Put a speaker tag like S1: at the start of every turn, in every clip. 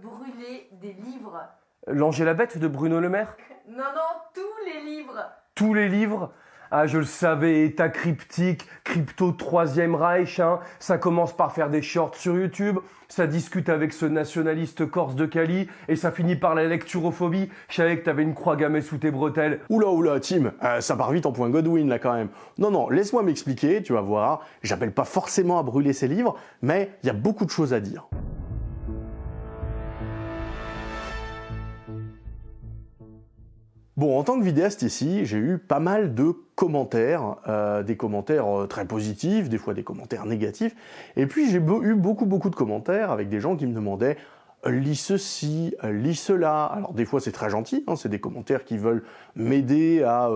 S1: brûler des livres.
S2: L'Angela Bête de Bruno Le Maire
S1: Non, non, tous les livres.
S2: Tous les livres ah, je le savais, état cryptique, crypto troisième Reich, hein. ça commence par faire des shorts sur YouTube, ça discute avec ce nationaliste corse de Cali, et ça finit par la lecturophobie. Je savais que t'avais une croix gammée sous tes bretelles.
S3: Oula, oula, Tim, euh, ça part vite en point Godwin, là, quand même. Non, non, laisse-moi m'expliquer, tu vas voir. J'appelle pas forcément à brûler ces livres, mais il y a beaucoup de choses à dire. Bon, en tant que vidéaste ici, j'ai eu pas mal de commentaires, euh, des commentaires euh, très positifs, des fois des commentaires négatifs, et puis j'ai eu beaucoup beaucoup de commentaires avec des gens qui me demandaient euh, lis ceci, lis cela. Alors des fois c'est très gentil, hein, c'est des commentaires qui veulent m'aider à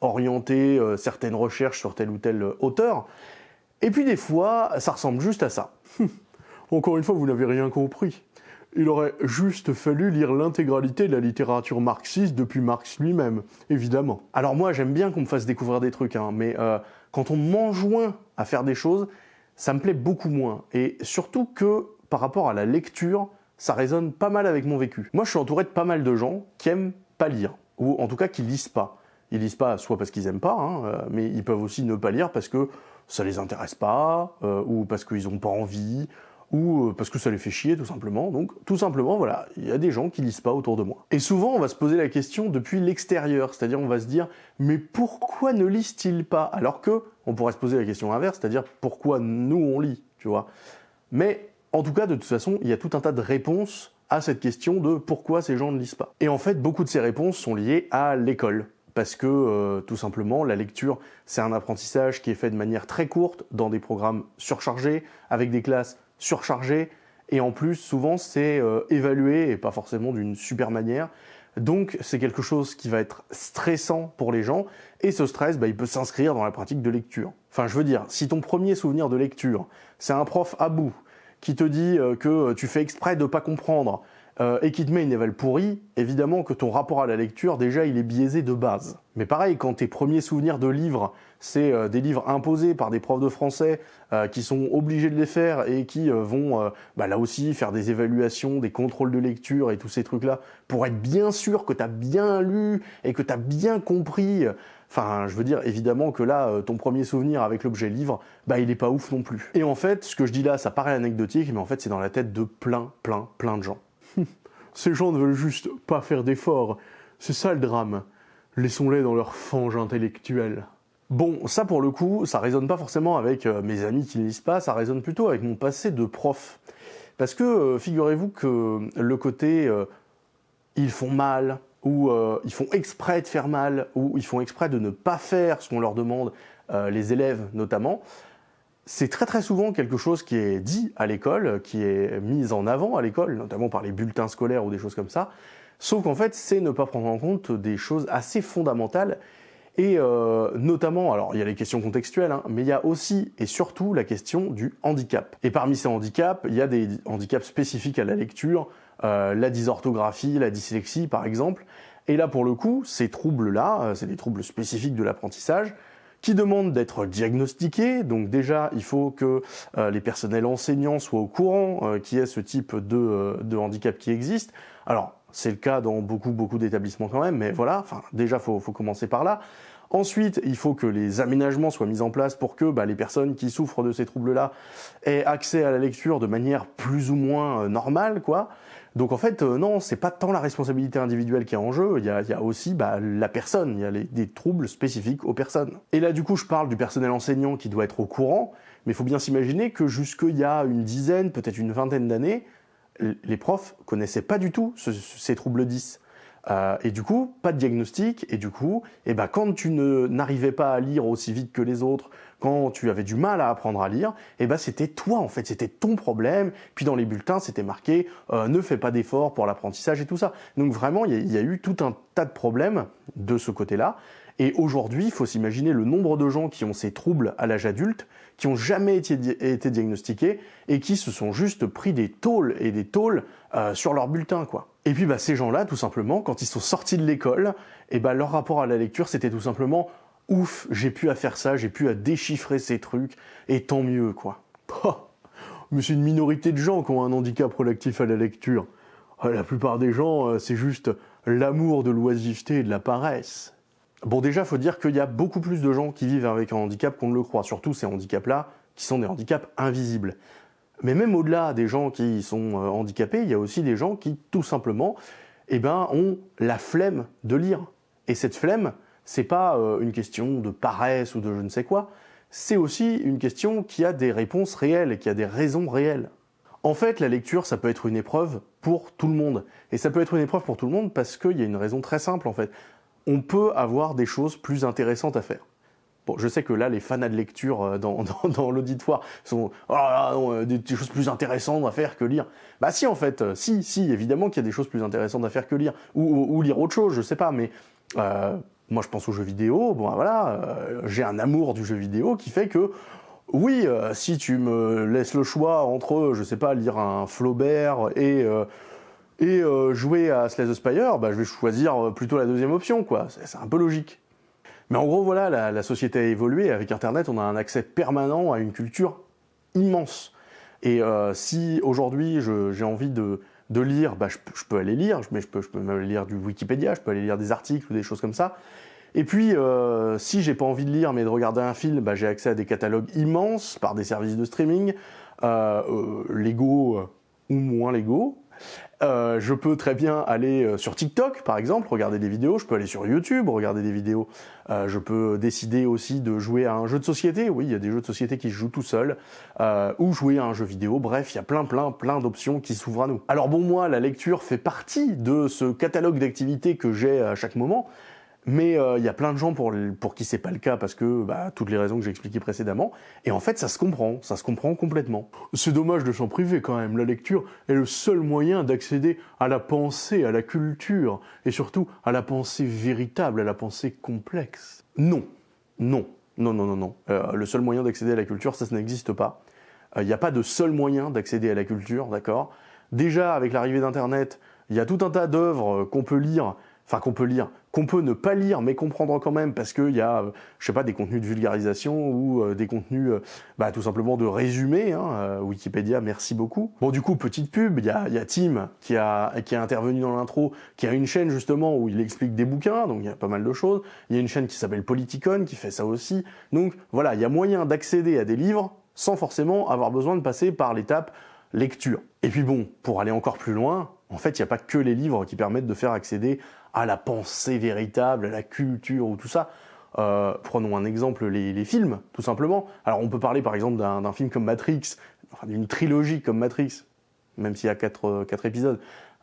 S3: orienter certaines recherches sur tel ou tel auteur, et puis des fois ça ressemble juste à ça. Encore une fois, vous n'avez rien compris. Il aurait juste fallu lire l'intégralité de la littérature marxiste depuis Marx lui-même, évidemment. Alors moi, j'aime bien qu'on me fasse découvrir des trucs, hein, mais euh, quand on m'enjoint à faire des choses, ça me plaît beaucoup moins. Et surtout que, par rapport à la lecture, ça résonne pas mal avec mon vécu. Moi, je suis entouré de pas mal de gens qui aiment pas lire, ou en tout cas qui lisent pas. Ils lisent pas soit parce qu'ils aiment pas, hein, euh, mais ils peuvent aussi ne pas lire parce que ça les intéresse pas, euh, ou parce qu'ils ont pas envie, ou euh, parce que ça les fait chier tout simplement. Donc tout simplement, voilà, il y a des gens qui lisent pas autour de moi. Et souvent, on va se poser la question depuis l'extérieur, c'est-à-dire on va se dire mais pourquoi ne lisent-ils pas? Alors que on pourrait se poser la question inverse, c'est-à-dire pourquoi nous on lit, tu vois? Mais en tout cas, de toute façon, il y a tout un tas de réponses à cette question de pourquoi ces gens ne lisent pas. Et en fait, beaucoup de ces réponses sont liées à l'école parce que euh, tout simplement la lecture c'est un apprentissage qui est fait de manière très courte dans des programmes surchargés avec des classes surchargé, et en plus, souvent, c'est euh, évalué, et pas forcément d'une super manière. Donc, c'est quelque chose qui va être stressant pour les gens, et ce stress, bah, il peut s'inscrire dans la pratique de lecture. Enfin, je veux dire, si ton premier souvenir de lecture, c'est un prof à bout, qui te dit euh, que tu fais exprès de pas comprendre, euh, et qui te met une éval pourrie, évidemment que ton rapport à la lecture, déjà, il est biaisé de base. Mais pareil, quand tes premiers souvenirs de livres, c'est euh, des livres imposés par des profs de français euh, qui sont obligés de les faire et qui vont, bah, là aussi, faire des évaluations, des contrôles de lecture et tous ces trucs-là, pour être bien sûr que tu as bien lu et que tu as bien compris Enfin, je veux dire, évidemment que là, ton premier souvenir avec l'objet livre, bah il est pas ouf non plus. Et en fait, ce que je dis là, ça paraît anecdotique, mais en fait, c'est dans la tête de plein, plein, plein de gens. Ces gens ne veulent juste pas faire d'efforts. C'est ça le drame. Laissons-les dans leur fange intellectuelle. Bon, ça pour le coup, ça résonne pas forcément avec euh, mes amis qui ne lisent pas, ça résonne plutôt avec mon passé de prof. Parce que euh, figurez-vous que le côté euh, ils font mal, ou ils font exprès de faire mal, ou ils font exprès de ne pas faire ce qu'on leur demande, les élèves notamment, c'est très très souvent quelque chose qui est dit à l'école, qui est mis en avant à l'école, notamment par les bulletins scolaires ou des choses comme ça, sauf qu'en fait c'est ne pas prendre en compte des choses assez fondamentales. Et euh, notamment, alors il y a les questions contextuelles, hein, mais il y a aussi et surtout la question du handicap. Et parmi ces handicaps, il y a des handicaps spécifiques à la lecture, euh, la dysorthographie, la dyslexie par exemple, et là pour le coup, ces troubles-là, euh, c'est des troubles spécifiques de l'apprentissage, qui demande d'être diagnostiqué. Donc déjà, il faut que euh, les personnels enseignants soient au courant euh, qu'il y ce type de, euh, de handicap qui existe. Alors, c'est le cas dans beaucoup, beaucoup d'établissements quand même, mais voilà, enfin, déjà, faut, faut commencer par là. Ensuite, il faut que les aménagements soient mis en place pour que bah, les personnes qui souffrent de ces troubles-là aient accès à la lecture de manière plus ou moins normale, quoi. Donc en fait, euh, non, c'est pas tant la responsabilité individuelle qui est en jeu, il y a, aussi bah, la personne, il y a des troubles spécifiques aux personnes. Et là du coup, je parle du personnel enseignant qui doit être au courant, mais il faut bien s'imaginer que jusqu'il y a une dizaine, peut-être une vingtaine d'années, les profs connaissaient pas du tout ces troubles 10. Euh, et du coup, pas de diagnostic, et du coup, eh ben, quand tu n'arrivais pas à lire aussi vite que les autres, quand tu avais du mal à apprendre à lire, eh ben, c'était toi en fait, c'était ton problème. Puis dans les bulletins, c'était marqué euh, ne fais pas d'efforts pour l'apprentissage et tout ça. Donc vraiment, il y, a eu tout un tas de problèmes de ce côté-là. Et aujourd'hui, il faut s'imaginer le nombre de gens qui ont ces troubles à l'âge adulte, qui ont jamais été, été, diagnostiqués et qui se sont juste pris des tôles et des tôles euh, sur leur bulletin, quoi. Et puis bah, ces gens-là, tout simplement, quand ils sont sortis de l'école, et bah, leur rapport à la lecture, c'était tout simplement « ouf, j'ai pu à faire ça, j'ai pu à déchiffrer ces trucs, et tant mieux, quoi. » Mais c'est une minorité de gens qui ont un handicap relatif à la lecture. euh, la plupart des gens, euh, c'est juste l'amour de l'oisiveté et de la paresse. Bon, déjà, faut dire qu'il y a beaucoup plus de gens qui vivent avec un handicap qu'on ne le croit, surtout ces handicaps-là, qui sont des handicaps invisibles. Mais même au-delà des gens qui sont euh, handicapés, il y a aussi des gens qui, tout simplement, eh ben, ont la flemme de lire. Et cette flemme, c'est pas euh, une question de paresse ou de je ne sais quoi, c'est aussi une question qui a des réponses réelles qui a des raisons réelles. En fait, la lecture, ça peut être une épreuve pour tout le monde. Et ça peut être une épreuve pour tout le monde parce qu'il y a une raison très simple, en fait. On peut avoir des choses plus intéressantes à faire. Je sais que là, les fanats de lecture euh, dans, l'auditoire sont oh euh, des, choses plus intéressantes à faire que lire. Bah si, en fait, euh, si, si, évidemment qu'il y a des choses plus intéressantes à faire que lire. Ou, lire autre chose, je sais pas, mais moi je pense aux jeux vidéo, bon voilà, j'ai un amour du jeu vidéo qui fait que oui, si tu me laisses le choix entre, je sais pas, lire un Flaubert et, jouer à Slay the Spire, bah, je vais choisir plutôt la deuxième option, quoi. C'est un peu logique. Mais en gros, voilà, la, société a évolué. Avec Internet, on a un accès permanent à une culture immense. Et euh, si aujourd'hui j'ai envie de, lire, bah, je, peux- aller lire, mais je peux, même aller lire du Wikipédia, je peux aller lire des articles ou des choses comme ça. Et puis, euh, si j'ai pas envie de lire mais de regarder un film, bah, j'ai accès à des catalogues immenses par des services de streaming, euh, euh, légaux ou moins légaux. Euh, je peux très bien aller euh, sur TikTok, par exemple, regarder des vidéos. Je peux aller sur YouTube, regarder des vidéos. Euh, je peux décider aussi de jouer à un jeu de société. Oui, il y a des jeux de société qui se jouent tout seuls. Euh, ou jouer à un jeu vidéo. Bref, il y a plein, plein, plein d'options qui s'ouvrent à nous. Alors bon, moi, la lecture fait partie de ce catalogue d'activités que j'ai à chaque moment. Mais euh, il y a plein de gens pour, pour qui c'est pas le cas parce que bah, toutes les raisons que j'ai expliquées précédemment. Et en fait, ça se comprend, ça se comprend complètement. C'est dommage de s'en priver quand même. La lecture est le seul moyen d'accéder à la pensée, à la culture et surtout à la pensée véritable, à la pensée complexe. Non, non, non, non, non, non. Euh, le seul moyen d'accéder à la culture, ça, ça n'existe pas. Euh, Il n'y a pas de seul moyen d'accéder à la culture, d'accord? Déjà, avec l'arrivée d'Internet, il y a tout un tas d'œuvres qu'on peut lire, enfin qu'on peut lire, qu'on peut ne pas lire, mais comprendre quand même, parce qu'il y a, euh, je sais pas, des contenus de vulgarisation ou euh, des contenus, euh, bah, tout simplement de résumé. Hein, Wikipédia, merci beaucoup. Bon, du coup, petite pub, il y a, y a Tim qui a, qui a intervenu dans l'intro, qui a une chaîne justement où il explique des bouquins, donc il y a pas mal de choses. Il y a une chaîne qui s'appelle Politicon qui fait ça aussi. Donc voilà, il y a moyen d'accéder à des livres sans forcément avoir besoin de passer par l'étape lecture. Et puis bon, pour aller encore plus loin, en fait, il n'y a pas que les livres qui permettent de faire accéder à la pensée véritable, à la culture ou tout ça. Euh, prenons un exemple, les, films, tout simplement. Alors on peut parler par exemple d'un film comme Matrix, enfin d'une trilogie comme Matrix, même s'il y a quatre, euh, épisodes,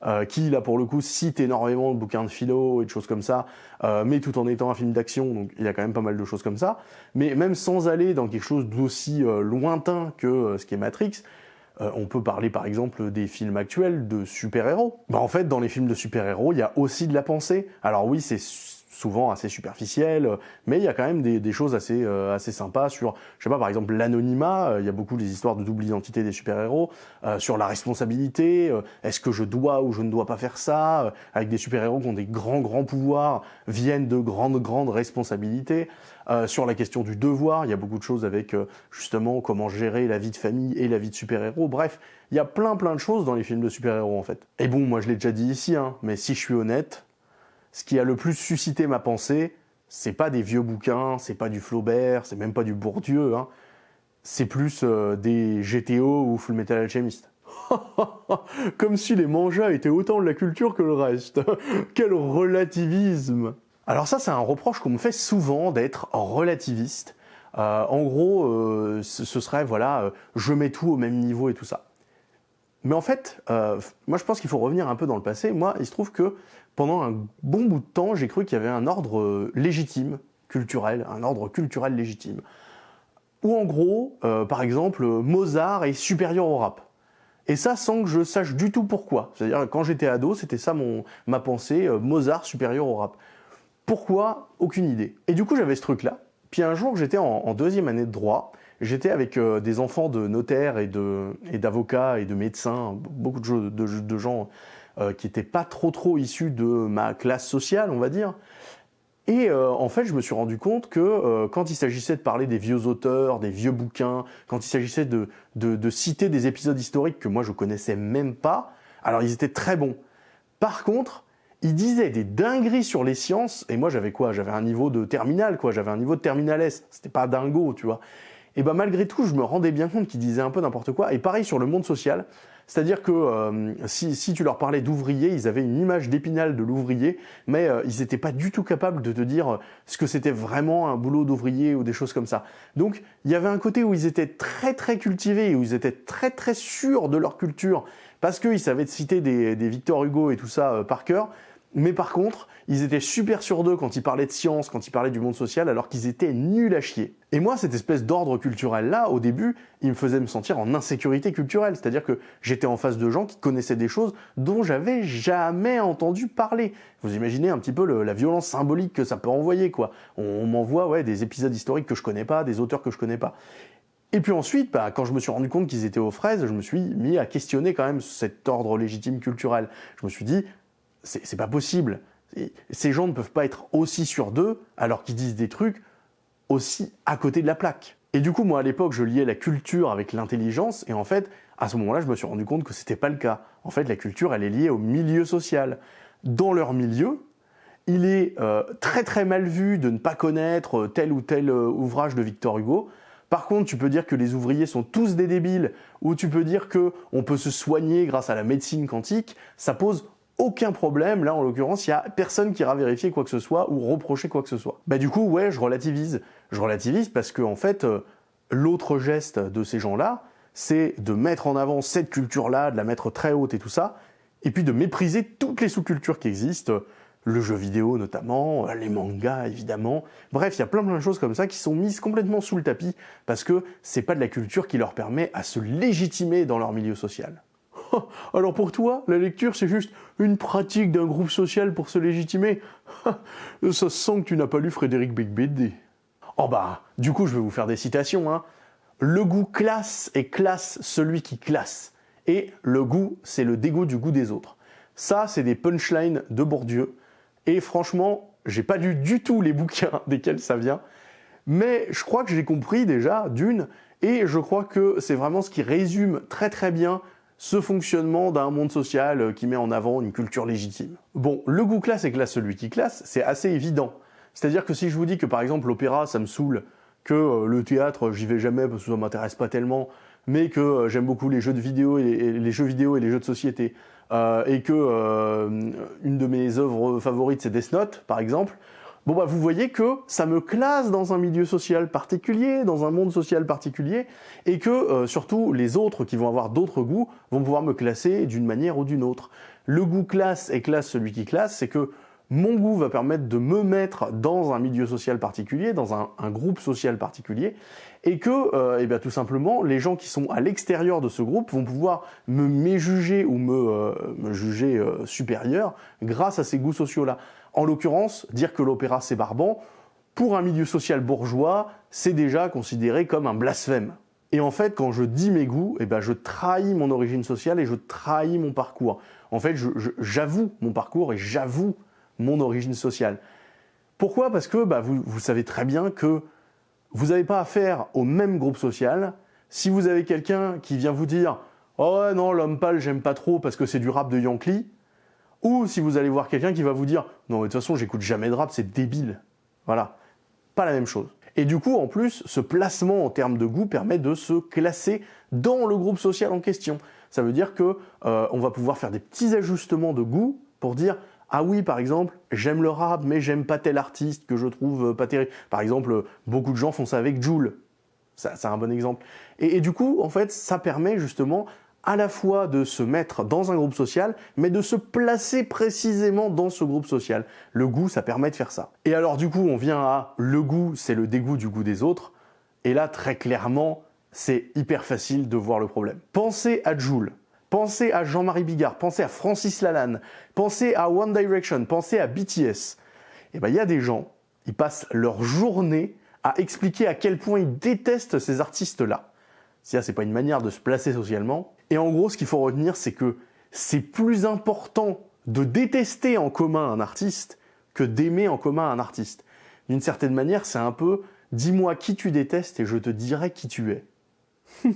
S3: euh, qui là pour le coup cite énormément de bouquins de philo et de choses comme ça, mais tout en étant un film d'action, donc il y a quand même pas mal de choses comme ça. Mais même sans aller dans quelque chose d'aussi lointain que ce qui est Matrix, euh, on peut parler par exemple des films actuels de super-héros. Bah, en fait, dans les films de super-héros, il y a aussi de la pensée. Alors oui, c'est souvent assez superficiel, euh, mais il y a quand même des, choses assez, euh, assez sympas sur, je sais pas, par exemple l'anonymat, euh, il y a beaucoup des histoires de double identité des super-héros, euh, sur la responsabilité, est-ce que je dois ou je ne dois pas faire ça, avec des super-héros qui ont des grands, grands pouvoirs, viennent de grandes, grandes responsabilités. Sur la question du devoir, il y a beaucoup de choses avec justement comment gérer la vie de famille et la vie de super-héros. Bref, il y a plein plein de choses dans les films de super-héros en fait. Et bon, moi je l'ai déjà dit ici, hein, mais si je suis honnête, ce qui a le plus suscité ma pensée, c'est pas des vieux bouquins, c'est pas du Flaubert, c'est même pas du Bourdieu, hein. c'est plus euh, des GTO ou Full Metal Alchemist. Comme si les mangas étaient autant de la culture que le reste. Quel relativisme Alors ça, c'est un reproche qu'on me fait souvent d'être relativiste. Euh, en gros, euh, ce serait, voilà, je mets tout au même niveau et tout ça. Mais en fait, euh, moi je pense qu'il faut revenir un peu dans le passé. Moi, il se trouve que pendant un bon bout de temps, j'ai cru qu'il y avait un ordre euh, légitime, culturel, un ordre culturel légitime. Où en gros, euh, par exemple, Mozart est supérieur au rap. Et ça sans que je sache du tout pourquoi. C'est-à-dire quand j'étais ado, c'était ça mon, ma pensée, Mozart supérieur au rap. Pourquoi? Aucune idée. Et du coup, j'avais ce truc-là. Puis un jour, j'étais en deuxième année de droit. J'étais avec euh, des enfants de notaires et de et d'avocats et de médecins, beaucoup de, gens euh, qui étaient pas trop trop issus de ma classe sociale, on va dire. Et euh, en fait, je me suis rendu compte que quand il s'agissait de parler des vieux auteurs, des vieux bouquins, quand il s'agissait de, de, citer des épisodes historiques que moi je connaissais même pas, alors ils étaient très bons. Par contre, il disait des dingueries sur les sciences, et moi j'avais quoi? J'avais un niveau de terminal, quoi, j'avais un niveau de terminal S, c'était pas dingo, tu vois. Et ben malgré tout, je me rendais bien compte qu'il disait un peu n'importe quoi, et pareil sur le monde social, c'est-à-dire que euh, si, si, tu leur parlais d'ouvrier, ils avaient une image d'épinal de l'ouvrier, mais euh, ils n'étaient pas du tout capables de te dire ce que c'était vraiment un boulot d'ouvrier ou des choses comme ça. Donc il y avait un côté où ils étaient très très cultivés, où ils étaient très très sûrs de leur culture, parce qu'ils savaient citer des, des Victor Hugo et tout ça euh, par cœur, mais par contre, ils étaient super sur d'eux quand ils parlaient de science, quand ils parlaient du monde social, alors qu'ils étaient nuls à chier. Et moi, cette espèce d'ordre culturel-là, au début, il me faisait me sentir en insécurité culturelle. C'est-à-dire que j'étais en face de gens qui connaissaient des choses dont j'avais jamais entendu parler. Vous imaginez un petit peu la violence symbolique que ça peut envoyer, quoi. On, m'envoie des épisodes historiques que je connais pas, des auteurs que je connais pas. Et puis ensuite, bah, quand je me suis rendu compte qu'ils étaient aux fraises, je me suis mis à questionner quand même cet ordre légitime culturel. Je me suis dit, c'est pas possible. Ces gens ne peuvent pas être aussi sur d'eux alors qu'ils disent des trucs aussi à côté de la plaque. Et du coup, moi, à l'époque, je liais la culture avec l'intelligence, et en fait, à ce moment-là, je me suis rendu compte que c'était pas le cas. En fait, la culture, elle est liée au milieu social. Dans leur milieu, il est euh, très très mal vu de ne pas connaître tel ou tel euh, ouvrage de Victor Hugo. Par contre, tu peux dire que les ouvriers sont tous des débiles, ou tu peux dire que on peut se soigner grâce à la médecine quantique. Ça pose aucun problème. Là, en l'occurrence, il n'y a personne qui ira vérifier quoi que ce soit ou reprocher quoi que ce soit. Bah du coup, ouais, je relativise. Je relativise parce que, en fait, euh, l'autre geste de ces gens-là, c'est de mettre en avant cette culture-là, de la mettre très haute et tout ça, et puis de mépriser toutes les sous-cultures qui existent, le jeu vidéo notamment, les mangas évidemment. Bref, il y a plein plein de choses comme ça qui sont mises complètement sous le tapis parce que c'est pas de la culture qui leur permet à se légitimer dans leur milieu social. Alors pour toi, la lecture, c'est juste une pratique d'un groupe social pour se légitimer Ça sent que tu n'as pas lu Frédéric Beigbeder. Oh bah, du coup, je vais vous faire des citations. Hein. Le goût classe et classe celui qui classe. Et le goût, c'est le dégoût du goût des autres. Ça, c'est des punchlines de Bourdieu. Et franchement, j'ai pas lu du tout les bouquins desquels ça vient. Mais je crois que j'ai compris déjà, d'une, et je crois que c'est vraiment ce qui résume très très bien ce fonctionnement d'un monde social euh, qui met en avant une culture légitime. Bon, le goût classe et classe celui qui classe, c'est assez évident. C'est-à-dire que si je vous dis que par exemple l'opéra ça me saoule, que euh, le théâtre j'y vais jamais parce que ça m'intéresse pas tellement, mais que euh, j'aime beaucoup les jeux de vidéo et les, jeux vidéo et les jeux de société, et que une de mes œuvres favorites c'est Death Note par exemple, Bon bah vous voyez que ça me classe dans un milieu social particulier, dans un monde social particulier, et que euh, surtout les autres qui vont avoir d'autres goûts vont pouvoir me classer d'une manière ou d'une autre. Le goût classe et classe celui qui classe, c'est que mon goût va permettre de me mettre dans un milieu social particulier, dans un, groupe social particulier, et que, euh, eh bien, tout simplement, les gens qui sont à l'extérieur de ce groupe vont pouvoir me méjuger ou me, euh, me juger supérieur grâce à ces goûts sociaux-là. En l'occurrence, dire que l'opéra c'est barbant, pour un milieu social bourgeois, c'est déjà considéré comme un blasphème. Et en fait, quand je dis mes goûts, eh ben, je trahis mon origine sociale et je trahis mon parcours. En fait, j'avoue mon parcours et j'avoue mon origine sociale. Pourquoi? Parce que bah, vous, savez très bien que vous n'avez pas affaire au même groupe social. Si vous avez quelqu'un qui vient vous dire « Oh non, l'homme pâle, j'aime pas trop parce que c'est du rap de Yankee », ou si vous allez voir quelqu'un qui va vous dire « Non, mais de toute façon, j'écoute jamais de rap, c'est débile. » Voilà. Pas la même chose. Et du coup, en plus, ce placement en termes de goût permet de se classer dans le groupe social en question. Ça veut dire que euh, on va pouvoir faire des petits ajustements de goût pour dire ah oui, par exemple, j'aime le rap, mais j'aime pas tel artiste que je trouve euh, pas terrible. Par exemple, beaucoup de gens font ça avec Joule. C'est un bon exemple. et, du coup, en fait, ça permet justement à la fois de se mettre dans un groupe social, mais de se placer précisément dans ce groupe social. Le goût, ça permet de faire ça. Et alors du coup, on vient à le goût, c'est le dégoût du goût des autres. Et là, très clairement, c'est hyper facile de voir le problème. Pensez à Joule, pensez à Jean-Marie Bigard, pensez à Francis Lalanne, pensez à One Direction, pensez à BTS. Et eh ben, il y a des gens, ils passent leur journée à expliquer à quel point ils détestent ces artistes-là. Ça, c'est pas une manière de se placer socialement. Et en gros, ce qu'il faut retenir, c'est que c'est plus important de détester en commun un artiste que d'aimer en commun un artiste. D'une certaine manière, c'est un peu « dis-moi qui tu détestes et je te dirai qui tu es ».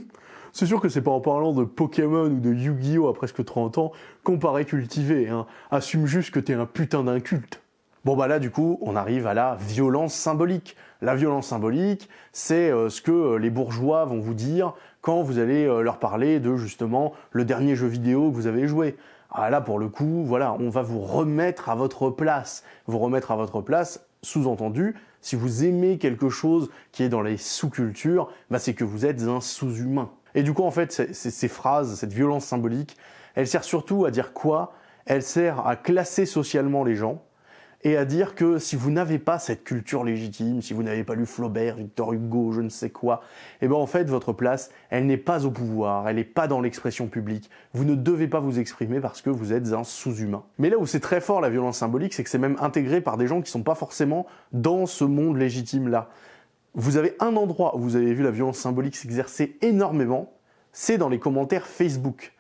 S3: C'est sûr que c'est pas en parlant de Pokémon ou de Yu-Gi-Oh à presque 30 ans qu'on paraît cultivé, hein. Assume juste que t'es un putain d'inculte. Bon bah là du coup, on arrive à la violence symbolique. La violence symbolique, c'est euh, ce que euh, les bourgeois vont vous dire quand vous allez euh, leur parler de justement le dernier jeu vidéo que vous avez joué. Ah là pour le coup, voilà, on va vous remettre à votre place. Vous remettre à votre place, sous-entendu, si vous aimez quelque chose qui est dans les sous-cultures, bah c'est que vous êtes un sous-humain. Et du coup en fait, ces phrases, cette violence symbolique, elle sert surtout à dire quoi? Elle sert à classer socialement les gens, et à dire que si vous n'avez pas cette culture légitime, si vous n'avez pas lu Flaubert, Victor Hugo, je ne sais quoi, eh ben en fait votre place, elle n'est pas au pouvoir, elle n'est pas dans l'expression publique. Vous ne devez pas vous exprimer parce que vous êtes un sous-humain. Mais là où c'est très fort la violence symbolique, c'est que c'est même intégré par des gens qui sont pas forcément dans ce monde légitime là. Vous avez un endroit où vous avez vu la violence symbolique s'exercer énormément, c'est dans les commentaires Facebook.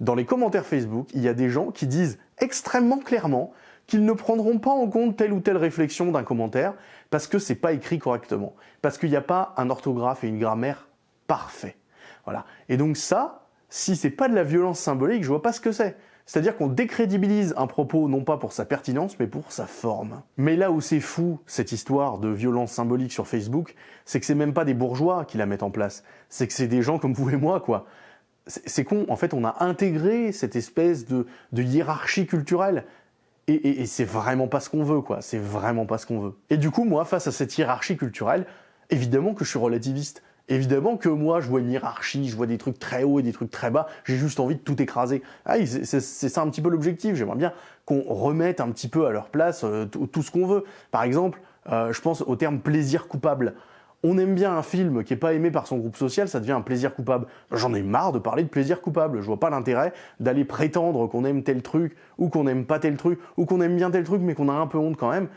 S3: Dans les commentaires Facebook, il y a des gens qui disent extrêmement clairement qu'ils ne prendront pas en compte telle ou telle réflexion d'un commentaire parce que c'est pas écrit correctement, parce qu'il n'y a pas un orthographe et une grammaire parfait. Voilà. Et donc ça, si c'est pas de la violence symbolique, je vois pas ce que c'est. C'est-à-dire qu'on décrédibilise un propos non pas pour sa pertinence, mais pour sa forme. Mais là où c'est fou, cette histoire de violence symbolique sur Facebook, c'est que c'est même pas des bourgeois qui la mettent en place. C'est que c'est des gens comme vous et moi, quoi. C'est con, en fait, on a intégré cette espèce de, de hiérarchie culturelle. Et, c'est vraiment pas ce qu'on veut, quoi. C'est vraiment pas ce qu'on veut. Et du coup, moi, face à cette hiérarchie culturelle, évidemment que je suis relativiste. Évidemment que moi, je vois une hiérarchie, je vois des trucs très hauts et des trucs très bas, j'ai juste envie de tout écraser. Ah, c'est ça un petit peu l'objectif, j'aimerais bien qu'on remette un petit peu à leur place euh, tout ce qu'on veut. Par exemple, euh, je pense au terme plaisir coupable on aime bien un film qui est pas aimé par son groupe social, ça devient un plaisir coupable. J'en ai marre de parler de plaisir coupable. Je vois pas l'intérêt d'aller prétendre qu'on aime tel truc, ou qu'on aime pas tel truc, ou qu'on aime bien tel truc, mais qu'on a un peu honte quand même.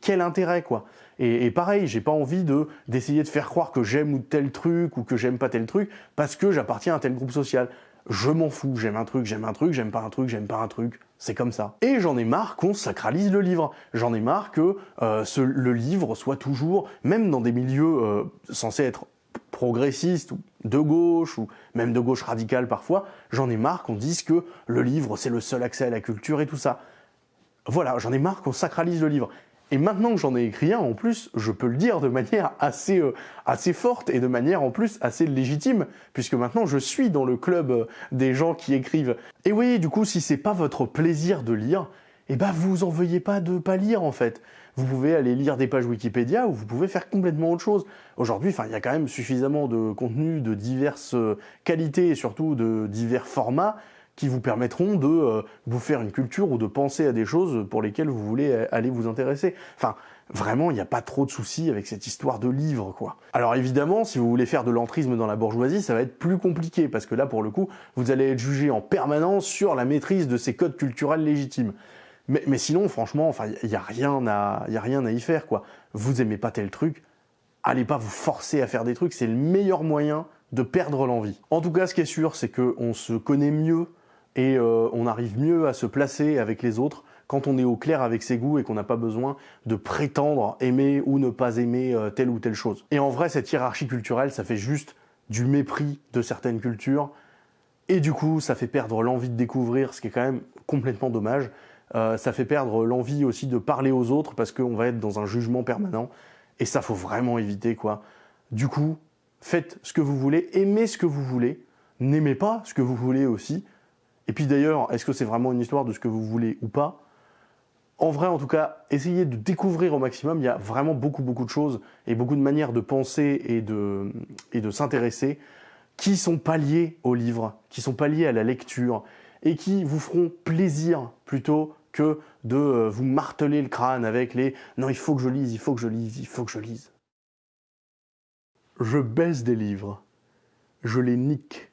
S3: Quel intérêt, quoi? Et, pareil, j'ai pas envie de d'essayer de faire croire que j'aime ou tel truc, ou que j'aime pas tel truc, parce que j'appartiens à tel groupe social je m'en fous, j'aime un truc, j'aime un truc, j'aime pas un truc, j'aime pas un truc, c'est comme ça. Et j'en ai marre qu'on sacralise le livre, j'en ai marre que euh, le livre soit toujours, même dans des milieux euh, censés être progressistes ou de gauche ou même de gauche radicale parfois, j'en ai marre qu'on dise que le livre c'est le seul accès à la culture et tout ça. Voilà, j'en ai marre qu'on sacralise le livre. Et maintenant que j'en ai écrit un, en plus, je peux le dire de manière assez, euh, assez forte et de manière en plus assez légitime, puisque maintenant je suis dans le club euh, des gens qui écrivent. Et oui, du coup, si c'est pas votre plaisir de lire, eh ben vous en veuillez pas de pas lire en fait. Vous pouvez aller lire des pages Wikipédia ou vous pouvez faire complètement autre chose. Aujourd'hui, il y a quand même suffisamment de contenu de diverses euh, qualités et surtout de divers formats qui vous permettront de euh, vous faire une culture ou de penser à des choses pour lesquelles vous voulez euh, aller vous intéresser. Enfin, vraiment, il n'y a pas trop de soucis avec cette histoire de livre, quoi. Alors évidemment, si vous voulez faire de l'entrisme dans la bourgeoisie, ça va être plus compliqué, parce que là, pour le coup, vous allez être jugé en permanence sur la maîtrise de ces codes culturels légitimes. Mais, mais sinon, franchement, enfin, il n'y a, rien à, y a rien à y faire, quoi. Vous aimez pas tel truc, allez pas vous forcer à faire des trucs, c'est le meilleur moyen de perdre l'envie. En tout cas, ce qui est sûr, c'est qu'on se connaît mieux et euh, on arrive mieux à se placer avec les autres quand on est au clair avec ses goûts et qu'on n'a pas besoin de prétendre aimer ou ne pas aimer euh, telle ou telle chose. Et en vrai, cette hiérarchie culturelle, ça fait juste du mépris de certaines cultures, et du coup, ça fait perdre l'envie de découvrir, ce qui est quand même complètement dommage. Euh, ça fait perdre l'envie aussi de parler aux autres, parce qu'on va être dans un jugement permanent, et ça, faut vraiment éviter, quoi. Du coup, faites ce que vous voulez, aimez ce que vous voulez, n'aimez pas ce que vous voulez aussi, et puis d'ailleurs, est-ce que c'est vraiment une histoire de ce que vous voulez ou pas? En vrai, en tout cas, essayez de découvrir au maximum. Il y a vraiment beaucoup, beaucoup de choses et beaucoup de manières de penser et de, et de s'intéresser qui sont pas liées au livre, qui sont pas liées à la lecture et qui vous feront plaisir plutôt que de euh, vous marteler le crâne avec les « non, il faut que je lise, il faut que je lise, il faut que je lise ». Je baisse des livres, je les nique